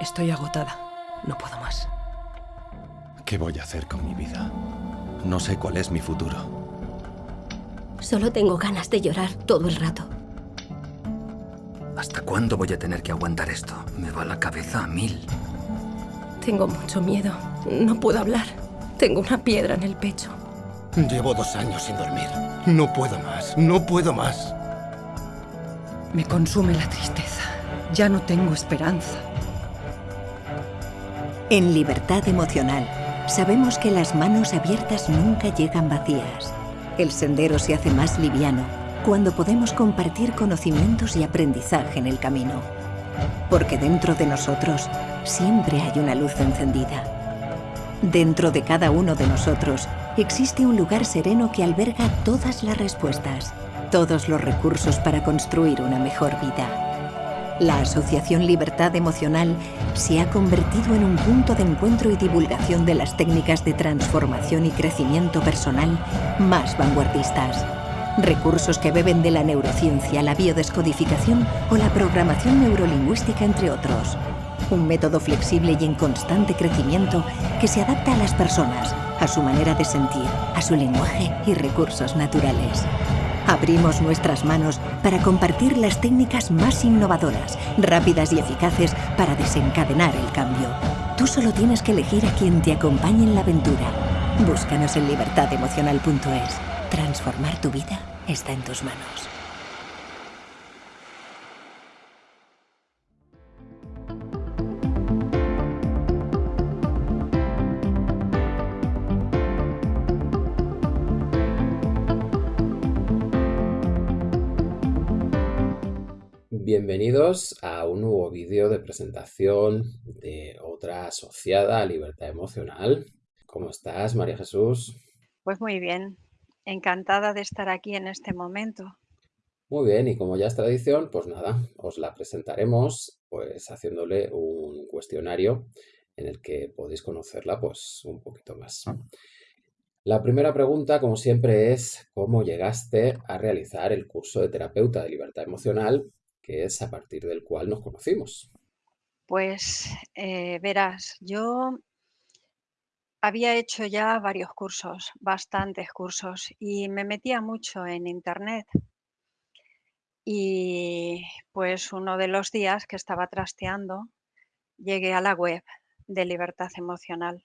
Estoy agotada. No puedo más. ¿Qué voy a hacer con mi vida? No sé cuál es mi futuro. Solo tengo ganas de llorar todo el rato. ¿Hasta cuándo voy a tener que aguantar esto? Me va la cabeza a mil. Tengo mucho miedo. No puedo hablar. Tengo una piedra en el pecho. Llevo dos años sin dormir. No puedo más. No puedo más. Me consume la tristeza. Ya no tengo esperanza. En Libertad Emocional, sabemos que las manos abiertas nunca llegan vacías. El sendero se hace más liviano cuando podemos compartir conocimientos y aprendizaje en el camino. Porque dentro de nosotros siempre hay una luz encendida. Dentro de cada uno de nosotros existe un lugar sereno que alberga todas las respuestas, todos los recursos para construir una mejor vida. La Asociación Libertad Emocional se ha convertido en un punto de encuentro y divulgación de las técnicas de transformación y crecimiento personal más vanguardistas. Recursos que beben de la neurociencia, la biodescodificación o la programación neurolingüística, entre otros. Un método flexible y en constante crecimiento que se adapta a las personas, a su manera de sentir, a su lenguaje y recursos naturales. Abrimos nuestras manos para compartir las técnicas más innovadoras, rápidas y eficaces para desencadenar el cambio. Tú solo tienes que elegir a quien te acompañe en la aventura. Búscanos en libertademocional.es. Transformar tu vida está en tus manos. Bienvenidos a un nuevo vídeo de presentación de otra asociada a libertad emocional. ¿Cómo estás, María Jesús? Pues muy bien, encantada de estar aquí en este momento. Muy bien, y como ya es tradición, pues nada, os la presentaremos pues haciéndole un cuestionario en el que podéis conocerla pues un poquito más. La primera pregunta, como siempre, es ¿cómo llegaste a realizar el curso de terapeuta de libertad emocional que es a partir del cual nos conocimos. Pues eh, verás, yo había hecho ya varios cursos, bastantes cursos, y me metía mucho en internet. Y pues uno de los días que estaba trasteando, llegué a la web de libertad emocional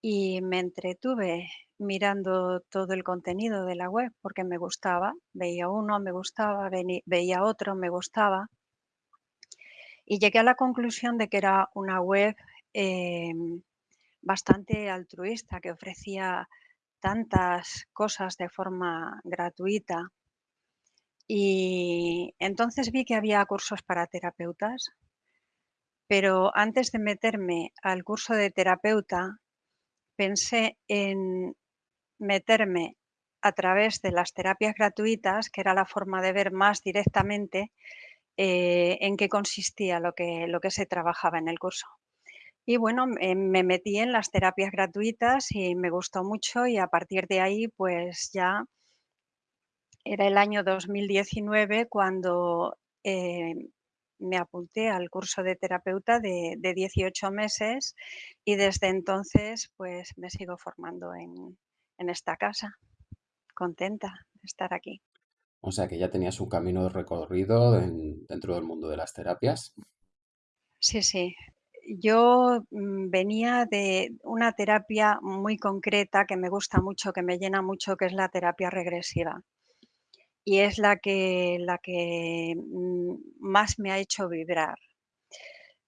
y me entretuve mirando todo el contenido de la web porque me gustaba, veía uno, me gustaba, veía otro, me gustaba. Y llegué a la conclusión de que era una web em, bastante altruista, que ofrecía tantas cosas de forma gratuita. Y entonces vi que había cursos para terapeutas, pero antes de meterme al curso de terapeuta, pensé en meterme a través de las terapias gratuitas, que era la forma de ver más directamente eh, en qué consistía lo que, lo que se trabajaba en el curso. Y bueno, me metí en las terapias gratuitas y me gustó mucho y a partir de ahí pues ya era el año 2019 cuando eh, me apunté al curso de terapeuta de, 18 meses y desde entonces pues me sigo formando en, esta casa. Contenta de estar aquí. O sea que ya tenías un camino recorrido dentro del mundo de las terapias. Sí, sí. Yo mm, venía de una terapia muy concreta que me gusta mucho, que me llena mucho, que es la terapia regresiva y es la que, la que mm, más me ha hecho vibrar.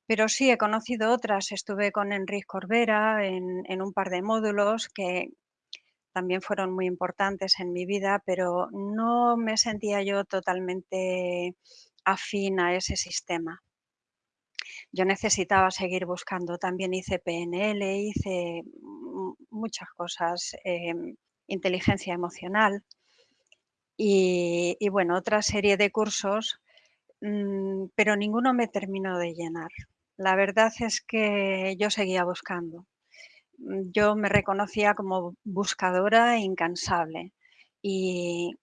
Pero sí, he conocido otras. Estuve con Enrique Corbera en, en, un par de módulos que también fueron muy importantes en mi vida, pero no me sentía yo totalmente afín a ese sistema. Yo necesitaba seguir buscando. También hice PNL, hice muchas cosas, em, inteligencia emocional y, bueno, otra serie de cursos, mm, pero ninguno me terminó de llenar. La verdad es que yo seguía buscando. Mm, yo me reconocía como buscadora incansable y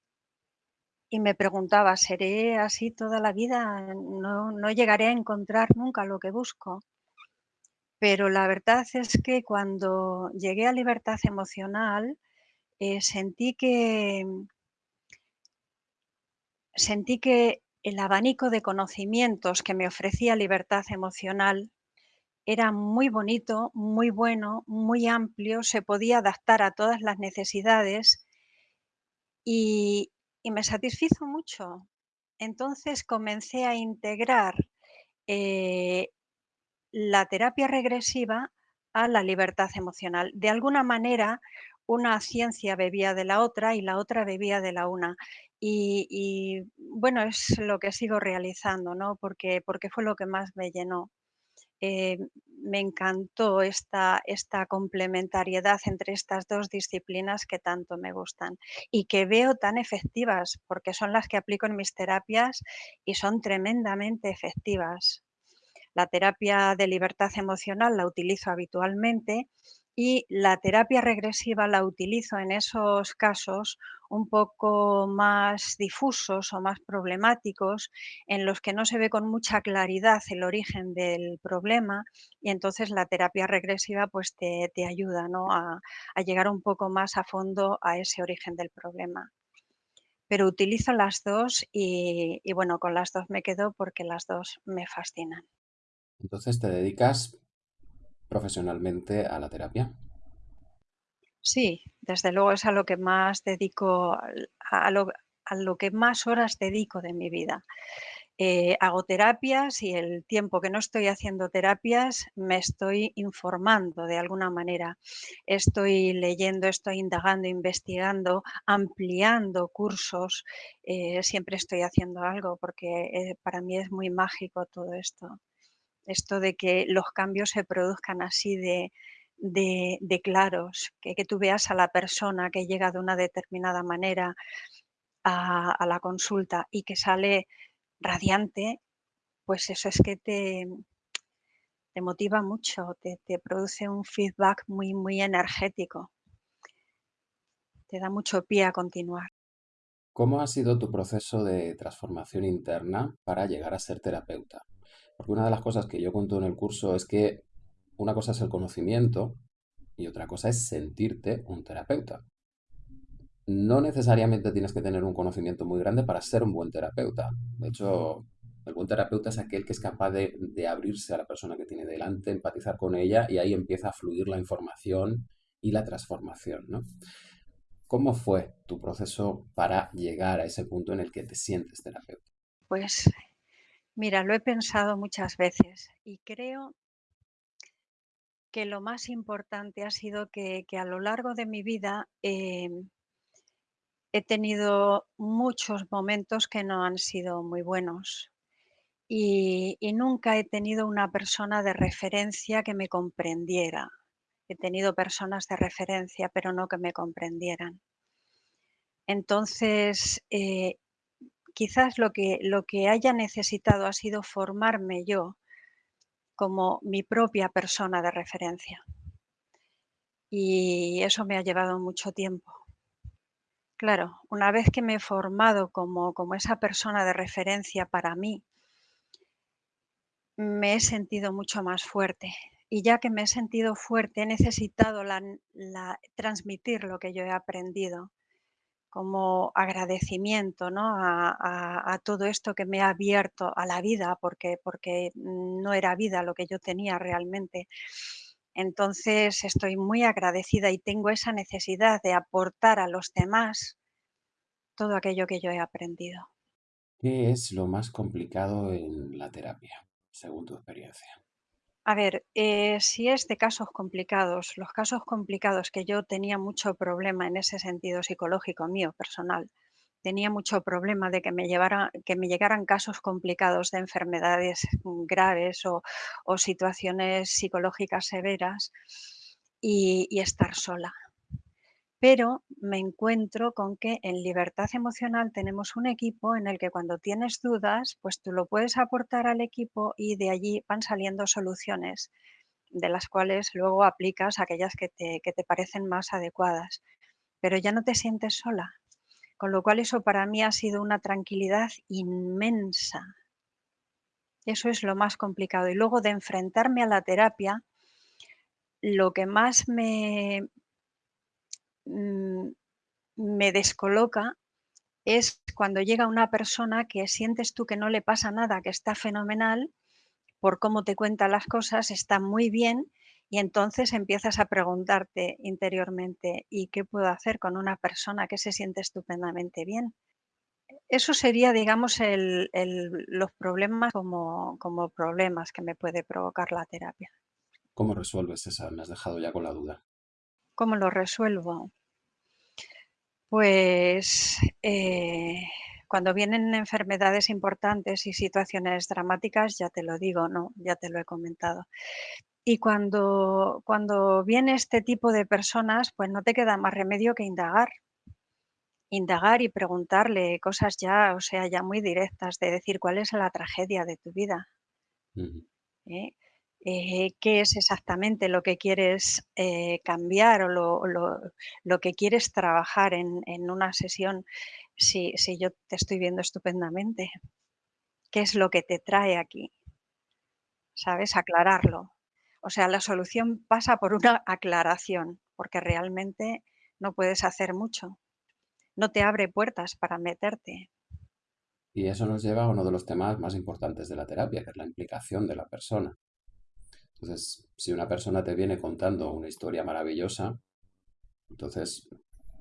y me preguntaba, ¿seré así toda la vida? ¿No, no llegaré a encontrar nunca lo que busco? Pero la verdad es que cuando llegué a libertad emocional, eh, sentí que sentí que el abanico de conocimientos que me ofrecía libertad emocional era muy bonito, muy bueno, muy amplio, se podía adaptar a todas las necesidades y, me satisfizo mucho. Entonces comencé a integrar eh, la terapia regresiva a la libertad emocional. De alguna manera, una ciencia bebía de la otra y la otra bebía de la una. Y, bueno, es lo que sigo realizando, ¿no? Porque, porque fue lo que más me llenó. Eh, me encantó esta, esta complementariedad entre estas dos disciplinas que tanto me gustan y que veo tan efectivas, porque son las que aplico en mis terapias y son tremendamente efectivas. La terapia de libertad emocional la utilizo habitualmente y la terapia regresiva la utilizo en esos casos un poco más difusos o más problemáticos, en los que no se ve con mucha claridad el origen del problema y entonces la terapia regresiva pues te, te ayuda ¿no? a, llegar un poco más a fondo a ese origen del problema. Pero utilizo las dos y bueno, con las dos me quedo porque las dos me fascinan. Entonces te dedicas profesionalmente a la terapia. Sí, desde luego es a lo que más dedico, a lo, a lo que más horas dedico de mi vida. Eh, hago terapias y el tiempo que no estoy haciendo terapias me estoy informando de alguna manera. Estoy leyendo, estoy indagando, investigando, ampliando cursos. eh, siempre estoy haciendo algo porque eh, para mí es muy mágico todo esto esto de que los cambios se produzcan así de, claros, que, tú veas a la persona que llega de una determinada manera a, la consulta y que sale radiante, pues eso es que te, te motiva mucho, te, te produce un feedback muy, muy energético, te da mucho pie a continuar. ¿Cómo ha sido tu proceso de transformación interna para llegar a ser terapeuta? Porque una de las cosas que yo cuento en el curso es que una cosa es el conocimiento y otra cosa es sentirte un terapeuta. No necesariamente tienes que tener un conocimiento muy grande para ser un buen terapeuta. De hecho, el buen terapeuta es aquel que es capaz de, de abrirse a la persona que tiene delante, empatizar con ella y ahí empieza a fluir la información y la transformación, ¿no? ¿Cómo fue tu proceso para llegar a ese punto en el que te sientes terapeuta? Pues mira, lo he pensado muchas veces y creo que lo más importante ha sido que, a lo largo de mi vida em, he tenido muchos momentos que no han sido muy buenos y, y nunca he tenido una persona de referencia que me comprendiera. He tenido personas de referencia, pero no que me comprendieran. Entonces, eh, quizás lo que, lo que haya necesitado ha sido formarme yo como mi propia persona de referencia. Y eso me ha llevado mucho tiempo. Claro, una vez que me he formado como, como esa persona de referencia para mí, me he sentido mucho más fuerte. Y ya que me he sentido fuerte, he necesitado la, la- transmitir lo que yo he aprendido como agradecimiento ¿no? a, todo esto que me ha abierto a la vida, porque, porque no era vida lo que yo tenía realmente. Entonces estoy muy agradecida y tengo esa necesidad de aportar a los demás todo aquello que yo he aprendido. ¿Qué es lo más complicado en la terapia, según tu experiencia? A ver, eh, si es de casos complicados, los casos complicados que yo tenía mucho problema en ese sentido psicológico mío, personal, tenía mucho problema de que me llevara, que me llegaran casos complicados de enfermedades graves o, situaciones psicológicas severas y estar sola. Pero me encuentro con que en libertad emocional tenemos un equipo en el que cuando tienes dudas, pues tú lo puedes aportar al equipo y de allí van saliendo soluciones, de las cuales luego aplicas aquellas que te, que te parecen más adecuadas. Pero ya no te sientes sola. Con lo cual eso para mí ha sido una tranquilidad inmensa. Eso es lo más complicado. Y luego de enfrentarme a la terapia, lo que más me, mm, me descoloca es cuando llega una persona que sientes tú que no le pasa nada, que está fenomenal, por cómo te cuenta las cosas, está muy bien, y entonces empiezas a preguntarte interiormente, ¿y qué puedo hacer con una persona que se siente estupendamente bien? Eso sería, digamos, los problemas como, como problemas que me puede provocar la terapia. ¿Cómo resuelves esa? Me has dejado ya con la duda. ¿Cómo lo resuelvo? Pues eh, cuando vienen enfermedades importantes y situaciones dramáticas, ya te lo digo, no, ya te lo he comentado. Y cuando, cuando viene este tipo de personas, pues no te queda más remedio que indagar. Indagar y preguntarle cosas ya, o sea, ya muy directas, de decir cuál es la tragedia de tu vida. ¿Eh? Eh, qué es exactamente lo que quieres eh, cambiar o lo, que quieres trabajar en, una sesión si, si, yo te estoy viendo estupendamente. ¿Qué es lo que te trae aquí? ¿Sabes? Aclararlo. O sea, la solución pasa por una aclaración, porque realmente no puedes hacer mucho. No te abre puertas para meterte. Y eso nos lleva a uno de los temas más importantes de la terapia, que es la implicación de la persona. Entonces, si una persona te viene contando una historia maravillosa, entonces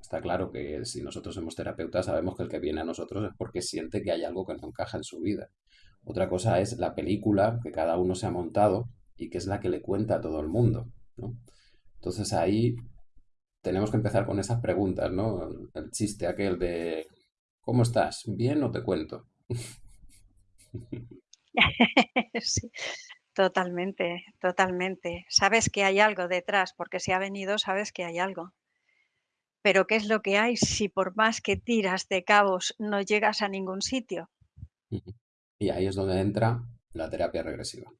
está claro que si nosotros somos terapeutas sabemos que el que viene a nosotros es porque siente que hay algo que no encaja en su vida. Otra cosa es la película que cada uno se ha montado y que es la que le cuenta a todo el mundo. Entonces ahí tenemos que empezar con esas preguntas, ¿no? El chiste aquel de ¿cómo estás? ¿Bien o te cuento? sí, totalmente, totalmente. Sabes que hay algo detrás, porque si ha venido, sabes que hay algo. Pero ¿qué es lo que hay si por más que tiras de cabos no llegas a ningún sitio? Y ahí es donde entra la terapia regresiva.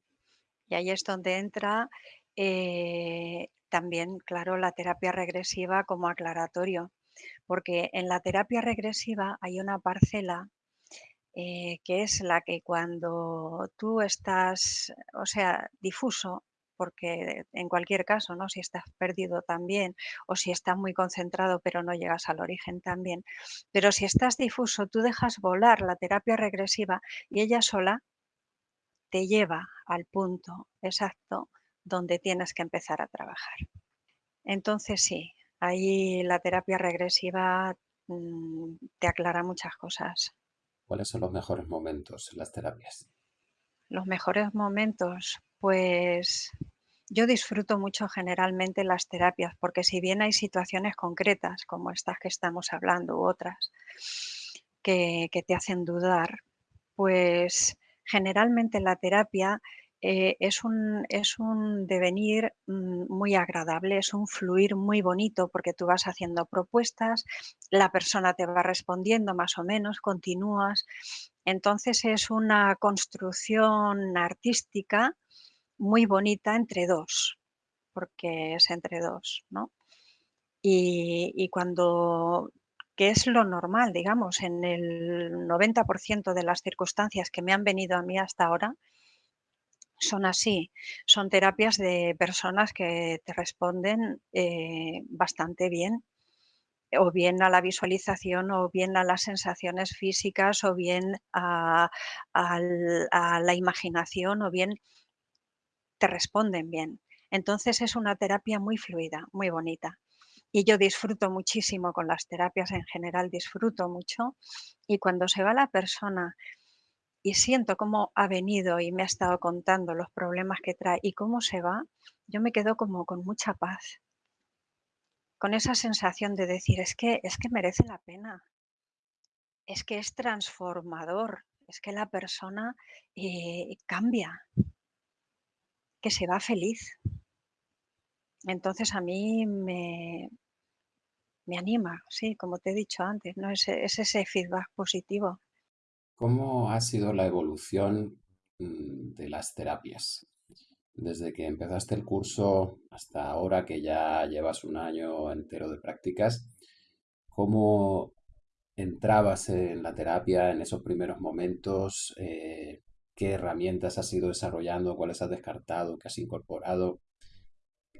Y ahí es donde entra eh, también, claro, la terapia regresiva como aclaratorio, porque en la terapia regresiva hay una parcela eh, que es la que cuando tú estás, o sea, difuso, porque en cualquier caso, ¿no? Si estás perdido también o si estás muy concentrado pero no llegas al origen también. Pero si estás difuso, tú dejas volar la terapia regresiva y ella sola te lleva al punto exacto donde tienes que empezar a trabajar. Entonces sí, ahí la terapia regresiva mm, te aclara muchas cosas. ¿Cuáles son los mejores momentos en las terapias? Los mejores momentos, pues yo disfruto mucho generalmente las terapias, porque si bien hay situaciones concretas, como estas que estamos hablando, u otras, que, que te hacen dudar, pues generalmente la terapia eh, es, un, es, un, devenir mm, muy agradable, es un fluir muy bonito porque tú vas haciendo propuestas, la persona te va respondiendo más o menos, continúas. Entonces es una construcción artística muy bonita entre dos, porque es entre dos, ¿no? Y, y cuando que es lo normal, digamos, en el 90% de las circunstancias que me han venido a mí hasta ahora, son así. Son terapias de personas que te responden eh, bastante bien, o bien a la visualización, o bien a las sensaciones físicas, o bien a, a la imaginación, o bien te responden bien. Entonces es una terapia muy fluida, muy bonita y yo disfruto muchísimo con las terapias en general, disfruto mucho y cuando se va la persona y siento cómo ha venido y me ha estado contando los problemas que trae y cómo se va, yo me quedo como con mucha paz, con esa sensación de decir, es que, es que merece la pena, es que es transformador, es que la persona eh, cambia, que se va feliz. Entonces a mí me, me anima, sí, como te he dicho antes, ¿no? Es, ese feedback positivo. ¿Cómo ha sido la evolución mm, de las terapias? Desde que empezaste el curso hasta ahora que ya llevas un año entero de prácticas, ¿cómo entrabas en la terapia en esos primeros momentos, eh, qué herramientas has ido desarrollando, cuáles has descartado, qué has incorporado,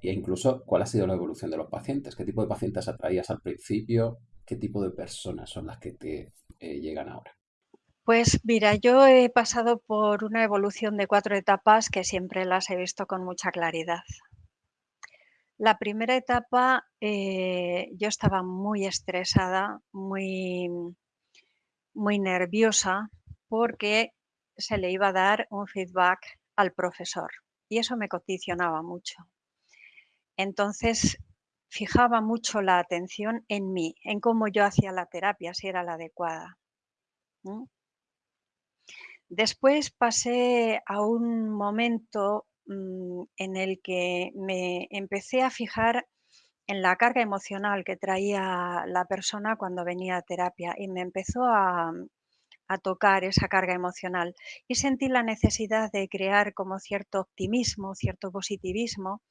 e incluso cuál ha sido la evolución de los pacientes, qué tipo de pacientes atraías al principio, qué tipo de personas son las que te eh, llegan ahora. Pues mira, yo he pasado por una evolución de cuatro etapas que siempre las he visto con mucha claridad. La primera etapa eh, yo estaba muy estresada, muy, muy nerviosa, porque se le iba a dar un feedback al profesor y eso me condicionaba mucho. Entonces, fijaba mucho la atención en mí, en cómo yo hacía la terapia, si era la adecuada. Después pasé a un momento mm, en el que me empecé a fijar en la carga emocional que traía la persona cuando venía a terapia y me empezó a, a tocar esa carga emocional y sentí la necesidad de crear como cierto optimismo, cierto positivismo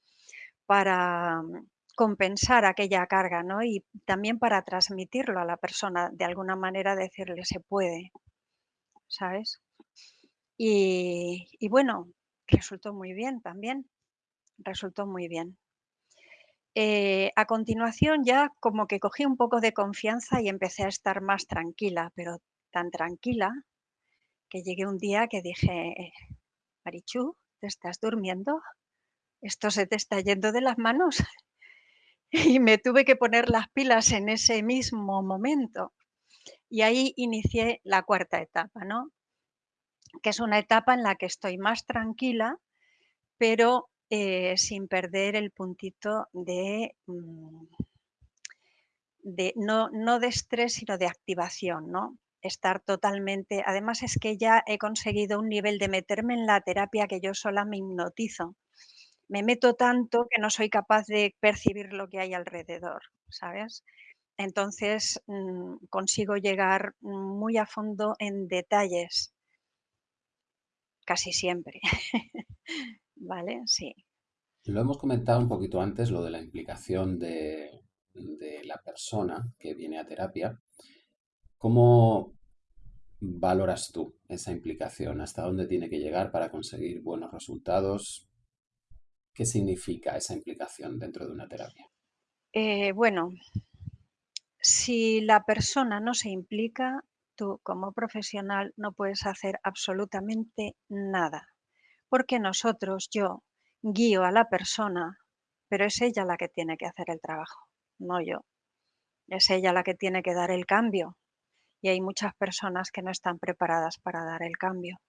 para mm, compensar aquella carga, ¿no? Y también para transmitirlo a la persona, de alguna manera decirle se puede, ¿sabes? Y, bueno, resultó muy bien también, resultó muy bien. Eh, a continuación ya como que cogí un poco de confianza y empecé a estar más tranquila, pero tan tranquila que llegué un día que dije, Marichu, ¿te estás durmiendo? ¿Esto se te está yendo de las manos? Y me tuve que poner las pilas en ese mismo momento. Y ahí inicié la cuarta etapa, ¿no? Que es una etapa en la que estoy más tranquila, pero eh, sin perder el puntito de, mm, de no, no de estrés, sino de activación, ¿no? estar totalmente. Además es que ya he conseguido un nivel de meterme en la terapia que yo sola me hipnotizo. Me meto tanto que no soy capaz de percibir lo que hay alrededor, ¿sabes? Entonces mm, consigo llegar muy a fondo en detalles, casi siempre. ¿Vale? Sí. Lo hemos comentado un poquito antes, lo de la implicación de, de la persona que viene a terapia. ¿Cómo valoras tú esa implicación? ¿Hasta dónde tiene que llegar para conseguir buenos resultados? ¿Qué significa esa implicación dentro de una terapia? Eh, bueno, si la persona no se implica, tú como profesional no puedes hacer absolutamente nada, porque nosotros, yo, guío a la persona, pero es ella la que tiene que hacer el trabajo, no yo. Es ella la que tiene que dar el cambio, y hay muchas personas que no están preparadas para dar el cambio.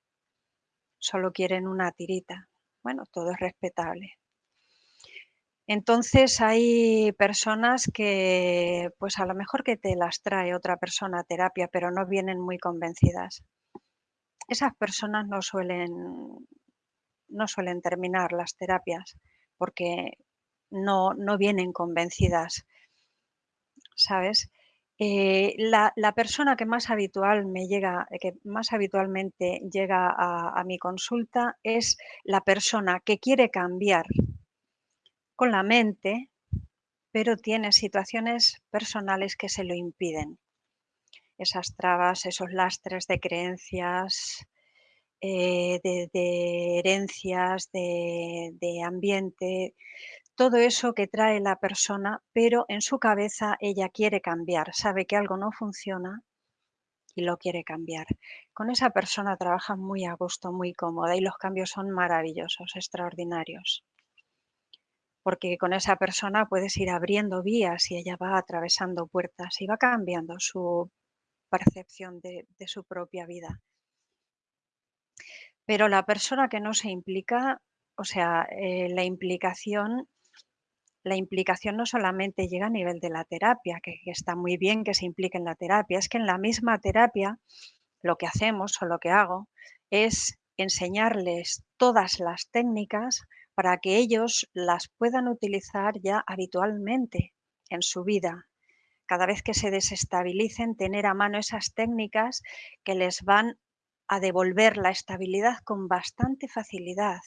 Solo quieren una tirita. Bueno, todo es respetable. Entonces hay personas que, pues a lo mejor que te las trae otra persona a terapia, pero no vienen muy convencidas. Esas personas no suelen, no suelen terminar las terapias porque no, no vienen convencidas, ¿sabes? Eh, la, persona que más habitual me llega, que más habitualmente llega a, mi consulta es la persona que quiere cambiar con la mente, pero tiene situaciones personales que se lo impiden. Esas trabas, esos lastres de creencias, eh, de, herencias, de ambiente, todo eso que trae la persona, pero en su cabeza ella quiere cambiar, sabe que algo no funciona y lo quiere cambiar. Con esa persona trabaja muy a gusto, muy cómoda y los cambios son maravillosos, extraordinarios. Porque con esa persona puedes ir abriendo vías y ella va atravesando puertas y va cambiando su percepción de, su propia vida. Pero la persona que no se implica, o sea, eh, la implicación la implicación no solamente llega a nivel de la terapia, que, está muy bien que se implique en la terapia, es que en la misma terapia lo que hacemos o lo que hago es enseñarles todas las técnicas para que ellos las puedan utilizar ya habitualmente en su vida. Cada vez que se desestabilicen, tener a mano esas técnicas que les van a devolver la estabilidad con bastante facilidad.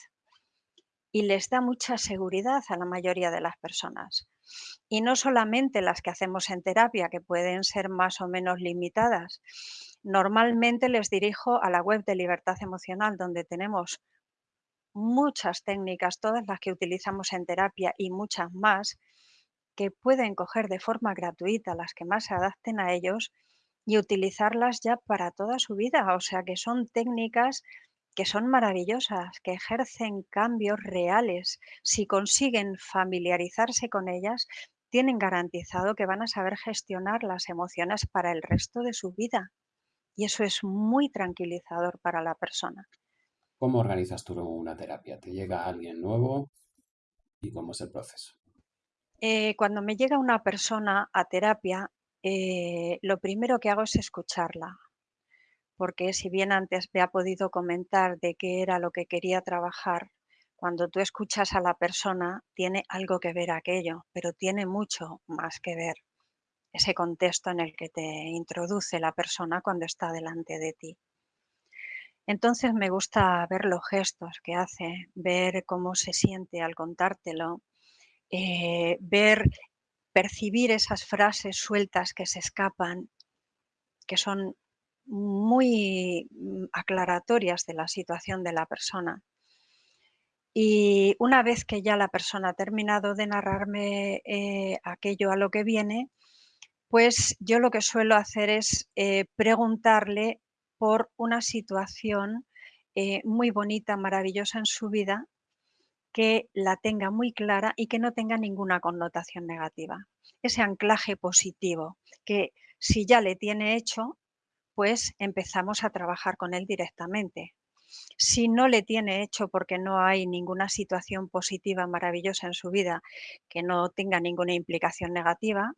y les da mucha seguridad a la mayoría de las personas. Y no solamente las que hacemos en terapia, que pueden ser más o menos limitadas. Normalmente les dirijo a la web de Libertad Emocional, donde tenemos muchas técnicas, todas las que utilizamos en terapia y muchas más, que pueden coger de forma gratuita las que más se adapten a ellos y utilizarlas ya para toda su vida. O sea que son técnicas que son maravillosas, que ejercen cambios reales. Si consiguen familiarizarse con ellas, tienen garantizado que van a saber gestionar las emociones para el resto de su vida. Y eso es muy tranquilizador para la persona. ¿Cómo organizas tú una terapia? ¿Te llega alguien nuevo? ¿Y cómo es el proceso? Eh, cuando me llega una persona a terapia, eh, lo primero que hago es escucharla, porque si bien antes me ha podido comentar de qué era lo que quería trabajar, cuando tú escuchas a la persona tiene algo que ver aquello, pero tiene mucho más que ver ese contexto en el que te introduce la persona cuando está delante de ti. Entonces me gusta ver los gestos que hace, ver cómo se siente al contártelo, eh, ver, percibir esas frases sueltas que se escapan, que son muy mm, aclaratorias de la situación de la persona. Y una vez que ya la persona ha terminado de narrarme eh, aquello a lo que viene, pues yo lo que suelo hacer es eh, preguntarle por una situación eh, muy bonita, maravillosa en su vida, que la tenga muy clara y que no tenga ninguna connotación negativa. Ese anclaje positivo, que si ya le tiene hecho, pues empezamos a trabajar con él directamente. Si no le tiene hecho porque no hay ninguna situación positiva maravillosa en su vida que no tenga ninguna implicación negativa,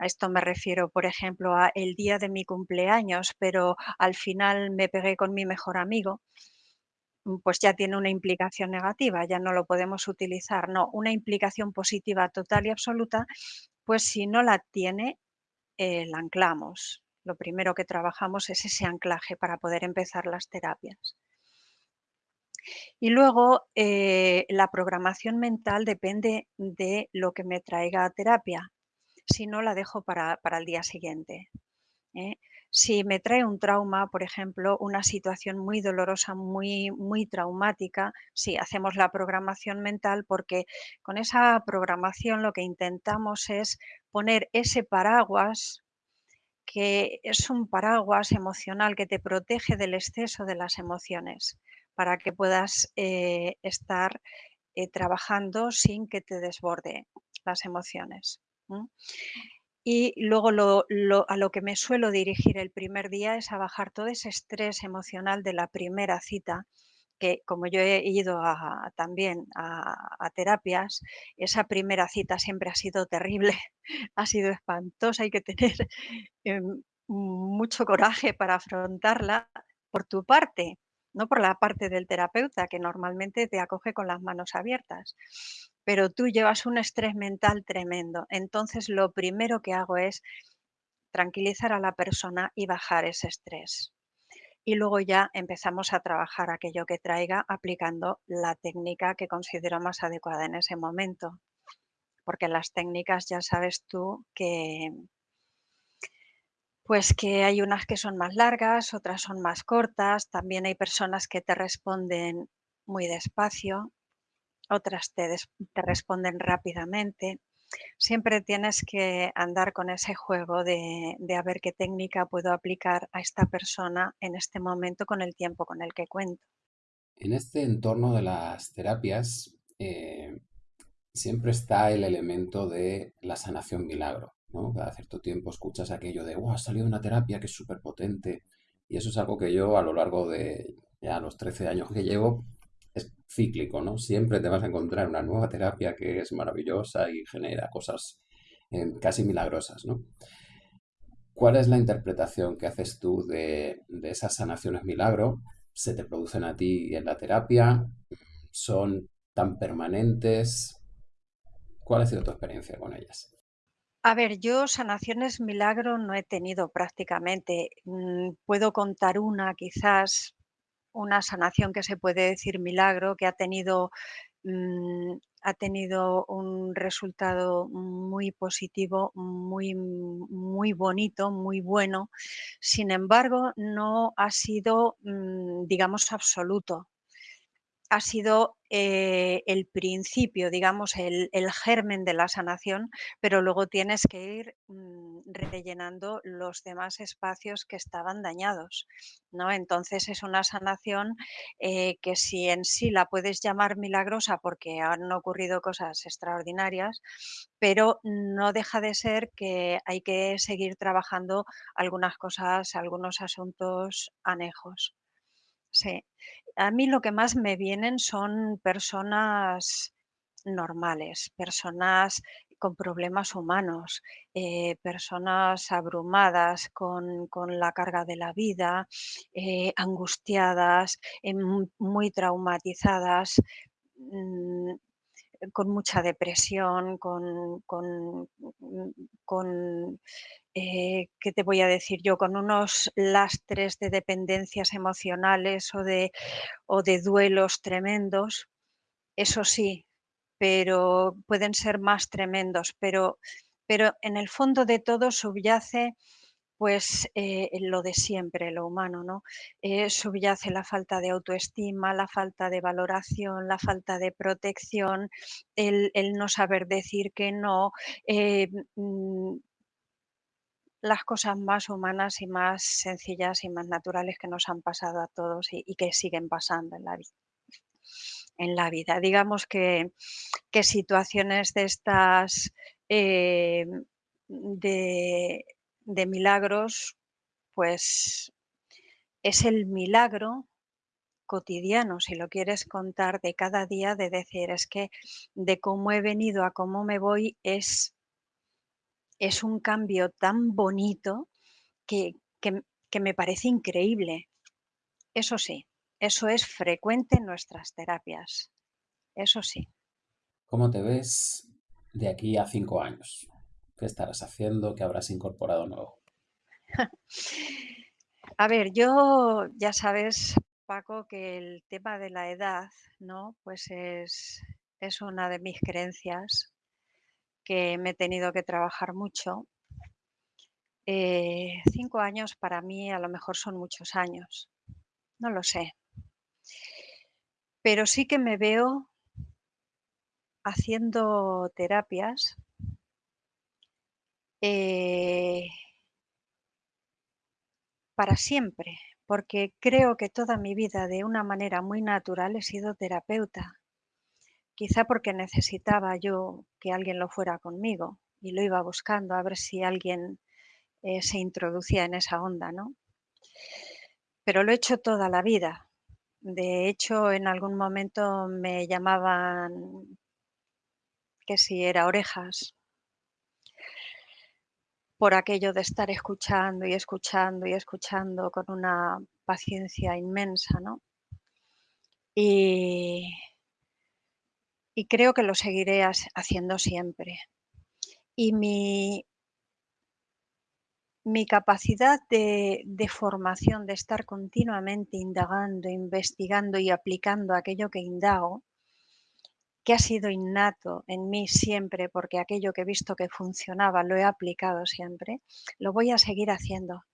a esto me refiero, por ejemplo, a el día de mi cumpleaños, pero al final me pegué con mi mejor amigo, mm, pues ya tiene una implicación negativa, ya no lo podemos utilizar. No, una implicación positiva total y absoluta, pues si no la tiene, eh, la anclamos lo primero que trabajamos es ese anclaje para poder empezar las terapias. Y luego eh, la programación mental depende de lo que me traiga a terapia. Si no, la dejo para, el día siguiente. ¿eh? Si me trae un trauma, por ejemplo, una situación muy dolorosa, muy, muy traumática, sí, hacemos la programación mental porque con esa programación lo que intentamos es poner ese paraguas que es un paraguas emocional que te protege del exceso de las emociones para que puedas eh, estar eh, trabajando sin que te desborde las emociones. Y luego a lo que me suelo dirigir el primer día es a bajar todo ese estrés emocional de la primera cita que como yo he ido también a, terapias, esa primera cita siempre ha sido terrible, ha sido espantosa, hay que tener em, mucho coraje para afrontarla por tu parte, no por la parte del terapeuta, que normalmente te acoge con las manos abiertas. Pero tú llevas un estrés mental tremendo. Entonces lo primero que hago es tranquilizar a la persona y bajar ese estrés y luego ya empezamos a trabajar aquello que traiga aplicando la técnica que considero más adecuada en ese momento. Porque las técnicas ya sabes tú que pues que hay unas que son más largas, otras son más cortas, también hay personas que te responden muy despacio, otras te, responden rápidamente siempre tienes que andar con ese juego de, a ver qué técnica puedo aplicar a esta persona en este momento con el tiempo con el que cuento. En este entorno de las terapias eh, siempre está el elemento de la sanación milagro. ¿No? Cada cierto tiempo escuchas aquello de, ha salido una terapia que es súper potente. Y eso es algo que yo a lo largo de ya los 13 años que llevo, es cíclico, ¿no? Siempre te vas a encontrar una nueva terapia que es maravillosa y genera cosas eh, casi milagrosas, ¿no? ¿Cuál es la interpretación que haces tú de, de esas sanaciones milagro? ¿Se te producen a ti en la terapia? ¿Son tan permanentes? ¿Cuál ha sido tu experiencia con ellas? A ver, yo sanaciones milagro no he tenido prácticamente. Mm, puedo contar una quizás una sanación que se puede decir milagro, que ha tenido mm, ha tenido un resultado muy positivo, muy, muy bonito, muy bueno. Sin embargo, no ha sido, mm, digamos, absoluto ha sido eh, el principio, digamos, el, germen de la sanación, pero luego tienes que ir mm, rellenando los demás espacios que estaban dañados. ¿no? Entonces es una sanación eh, que si en sí la puedes llamar milagrosa porque han ocurrido cosas extraordinarias, pero no deja de ser que hay que seguir trabajando algunas cosas, algunos asuntos anejos. Sí. A mí lo que más me vienen son personas normales, personas con problemas humanos, eh, personas abrumadas con, la carga de la vida, eh, angustiadas, eh, muy traumatizadas, mm, con mucha depresión, con, con, con eh, ¿qué te voy a decir yo? Con unos lastres de dependencias emocionales o de, o de duelos tremendos, eso sí, pero pueden ser más tremendos, pero, pero en el fondo de todo subyace pues eh, lo de siempre, lo humano, ¿no? Eh, subyace la falta de autoestima, la falta de valoración, la falta de protección, el, no saber decir que no, eh, mm, las cosas más humanas y más sencillas y más naturales que nos han pasado a todos y, que siguen pasando en la vida. Digamos que, que situaciones de estas de de milagros, pues es el milagro cotidiano, si lo quieres contar de cada día, de decir, es que de cómo he venido a cómo me voy es, es un cambio tan bonito que, que me parece increíble. Eso sí, eso es frecuente en nuestras terapias. Eso sí. ¿Cómo te ves de aquí a cinco años? ¿Qué estarás haciendo? ¿Qué habrás incorporado nuevo? A ver, yo ya sabes, Paco, que el tema de la edad, ¿no? Pues es, es una de mis creencias que me he tenido que trabajar mucho. Eh, cinco años para mí a lo mejor son muchos años, no lo sé. Pero sí que me veo haciendo terapias eh, para siempre, porque creo que toda mi vida de una manera muy natural he sido terapeuta. Quizá porque necesitaba yo que alguien lo fuera conmigo y lo iba buscando a ver si alguien eh, se introducía en esa onda, ¿no? Pero lo he hecho toda la vida. De hecho, en algún momento me llamaban que si era orejas, por aquello de estar escuchando y escuchando y escuchando con una paciencia inmensa, ¿no? Y, creo que lo seguiré haciendo siempre. Y mi, mi capacidad de, de, formación, de estar continuamente indagando, investigando y aplicando aquello que indago, ha sido innato en mí siempre, porque aquello que he visto que funcionaba lo he aplicado siempre, lo voy a seguir haciendo.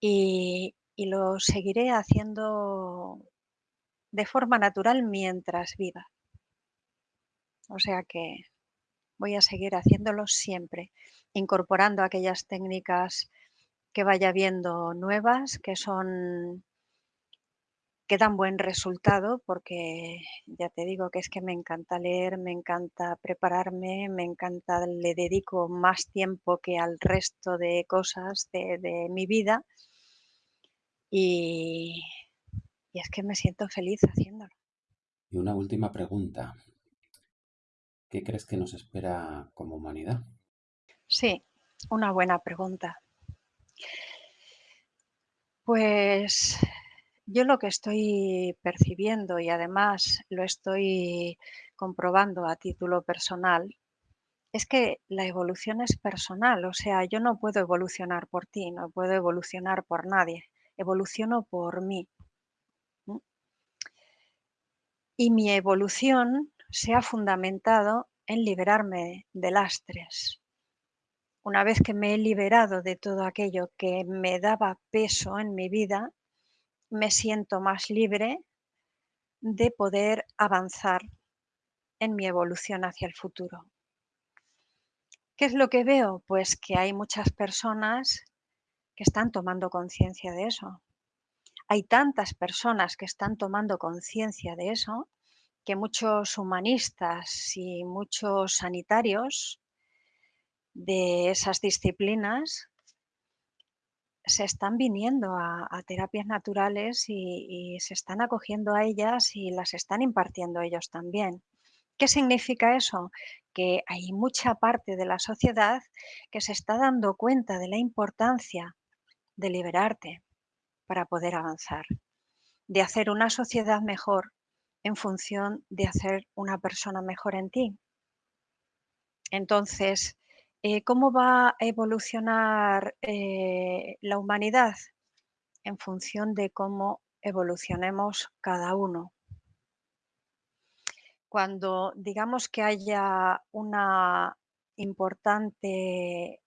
Y, lo seguiré haciendo de forma natural mientras viva. O sea que voy a seguir haciéndolo siempre, incorporando aquellas técnicas que vaya viendo nuevas, que son que dan buen resultado porque ya te digo que es que me encanta leer, me encanta prepararme, me encanta, le dedico más tiempo que al resto de cosas de, mi vida y, y es que me siento feliz haciéndolo. Y una última pregunta. ¿Qué crees que nos espera como humanidad? Sí, una buena pregunta. Pues yo lo que estoy percibiendo y además lo estoy comprobando a título personal es que la evolución es personal, o sea, yo no puedo evolucionar por ti, no puedo evolucionar por nadie, evoluciono por mí. Y mi evolución se ha fundamentado en liberarme de lastres. Una vez que me he liberado de todo aquello que me daba peso en mi vida, me siento más libre de poder avanzar en mi evolución hacia el futuro. ¿Qué es lo que veo? Pues que hay muchas personas que están tomando conciencia de eso. Hay tantas personas que están tomando conciencia de eso que muchos humanistas y muchos sanitarios de esas disciplinas se están viniendo a, terapias naturales y, se están acogiendo a ellas y las están impartiendo ellos también. ¿Qué significa eso? Que hay mucha parte de la sociedad que se está dando cuenta de la importancia de liberarte para poder avanzar, de hacer una sociedad mejor en función de hacer una persona mejor en ti. Entonces, eh, ¿cómo va a evolucionar eh, la humanidad? En función de cómo evolucionemos cada uno. Cuando digamos que haya importante,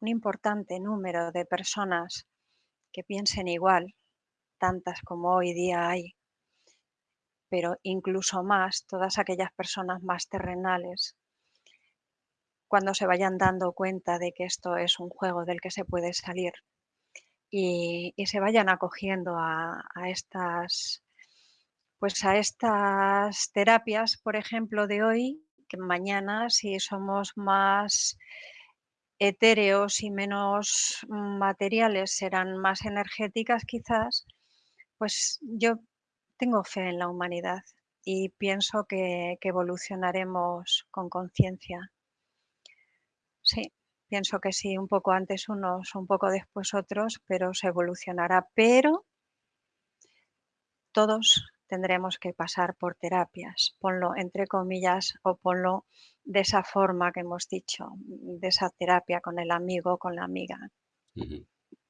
un importante número de personas que piensen igual, tantas como hoy día hay, pero incluso más todas aquellas personas más terrenales, cuando se vayan dando cuenta de que esto es un juego del que se puede salir y, se vayan acogiendo a, estas pues a estas terapias, por ejemplo, de hoy, que mañana si somos más etéreos y menos materiales serán más energéticas quizás, pues yo tengo fe en la humanidad y pienso que, evolucionaremos con conciencia. Sí, pienso que sí, un poco antes unos, un poco después otros, pero se evolucionará. Pero todos tendremos que pasar por terapias, ponlo entre comillas o ponlo de esa forma que hemos dicho, de esa terapia con el amigo, con la amiga.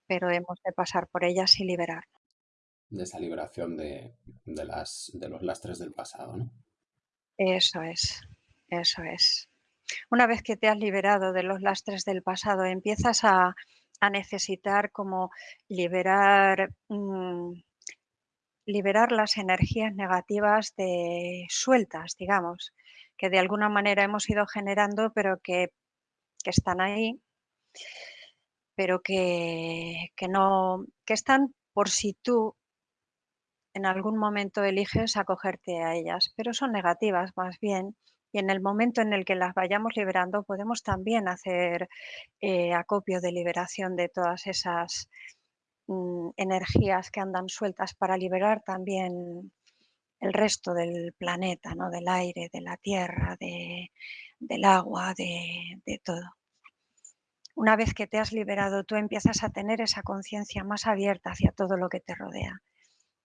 Pero hemos de pasar por ellas y liberarnos de esa liberación de, las, de los lastres del pasado, ¿no? Eso es, eso es. Una vez que te has liberado de los lastres del pasado, empiezas a, necesitar como liberar, mm, liberar las energías negativas de sueltas, digamos, que de alguna manera hemos ido generando, pero que, que están ahí, pero que, que no, que están por si tú en algún momento eliges acogerte a ellas, pero son negativas más bien. Y en el momento en el que las vayamos liberando, podemos también hacer eh, acopio de liberación de todas esas mm, energías que andan sueltas para liberar también el resto del planeta, ¿no? del aire, de la tierra, del agua, de, de todo. Una vez que te has liberado, tú empiezas a tener esa conciencia más abierta hacia todo lo que te rodea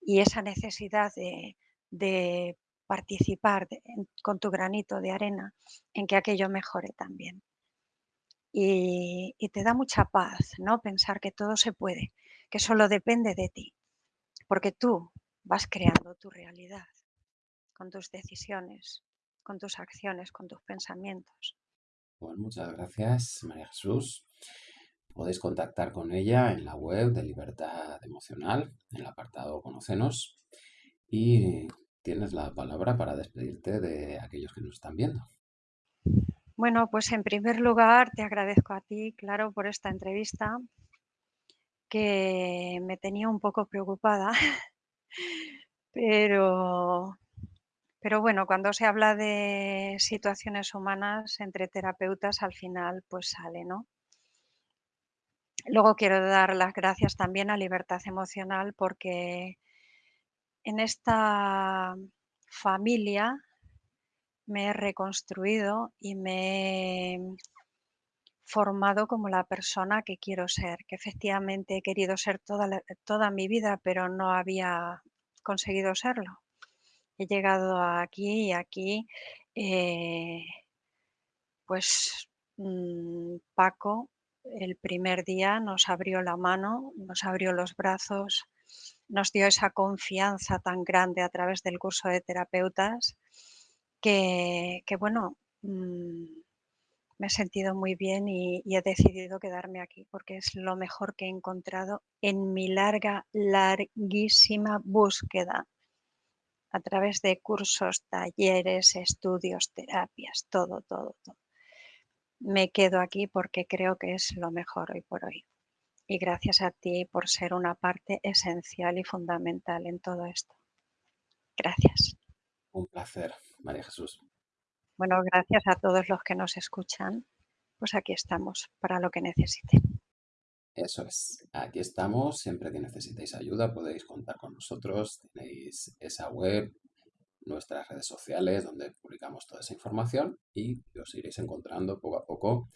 y esa necesidad de, participar con tu granito de arena en que aquello mejore también. Y, te da mucha paz, ¿no? Pensar que todo se puede, que solo depende de ti, porque tú vas creando tu realidad con tus decisiones, con tus acciones, con tus pensamientos. Bueno, muchas gracias, María Jesús. Podéis contactar con ella en la web de Libertad Emocional, en el apartado Conocenos, y tienes la palabra para despedirte de aquellos que nos están viendo. Bueno, pues en primer lugar te agradezco a ti, claro, por esta entrevista que me tenía un poco preocupada, pero, pero bueno, cuando se habla de situaciones humanas entre terapeutas, al final pues sale, ¿no? Luego quiero dar las gracias también a Libertad Emocional porque en esta familia me he reconstruido y me he formado como la persona que quiero ser, que efectivamente he querido ser toda, toda mi vida, pero no había conseguido serlo. He llegado aquí y aquí, eh, pues mm, Paco el primer día nos abrió la mano, nos abrió los brazos, nos dio esa confianza tan grande a través del curso de terapeutas que, bueno, mm, me he sentido muy bien y, he decidido quedarme aquí porque es lo mejor que he encontrado en mi larga, larguísima búsqueda a través de cursos, talleres, estudios, terapias, todo, todo, todo. Me quedo aquí porque creo que es lo mejor hoy por hoy. Y gracias a ti por ser una parte esencial y fundamental en todo esto. Gracias. Un placer, María Jesús. Bueno, gracias a todos los que nos escuchan. Pues aquí estamos para lo que necesiten. Eso es, aquí estamos. Siempre que necesitéis ayuda podéis contar con nosotros. Tenéis esa web, nuestras redes sociales donde publicamos toda esa información y os iréis encontrando poco a poco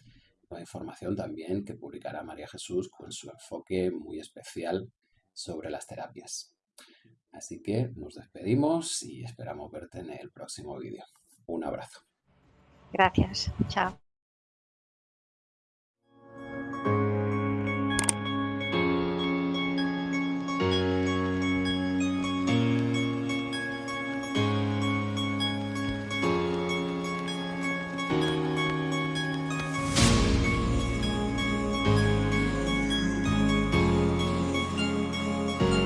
la información también que publicará María Jesús con su enfoque muy especial sobre las terapias. Así que nos despedimos y esperamos verte en el próximo vídeo. Un abrazo. Gracias. Chao.